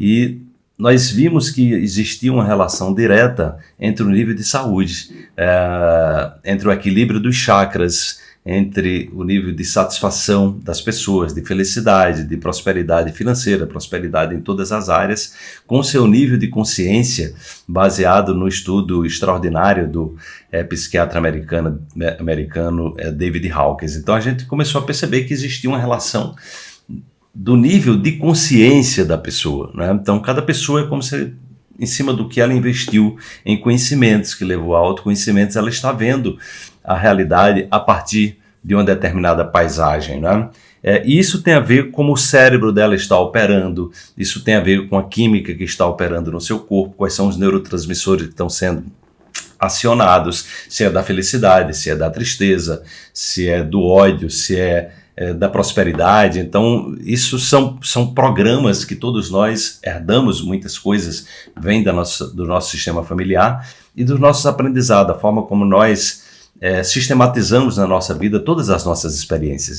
e nós vimos que existia uma relação direta entre o nível de saúde, é, entre o equilíbrio dos chakras, entre o nível de satisfação das pessoas, de felicidade, de prosperidade financeira, prosperidade em todas as áreas, com seu nível de consciência, baseado no estudo extraordinário do é, psiquiatra americano, americano é, David Hawkins. Então a gente começou a perceber que existia uma relação do nível de consciência da pessoa. Né? Então, cada pessoa é como se, em cima do que ela investiu em conhecimentos, que levou a autoconhecimentos, ela está vendo a realidade a partir de uma determinada paisagem. Né? É, isso tem a ver com como o cérebro dela está operando, isso tem a ver com a química que está operando no seu corpo, quais são os neurotransmissores que estão sendo acionados, se é da felicidade, se é da tristeza, se é do ódio, se é é, da prosperidade. Então, isso são, são programas que todos nós herdamos, muitas coisas vêm da nossa, do nosso sistema familiar e dos nossos aprendizados, a forma como nós é, sistematizamos na nossa vida todas as nossas experiências.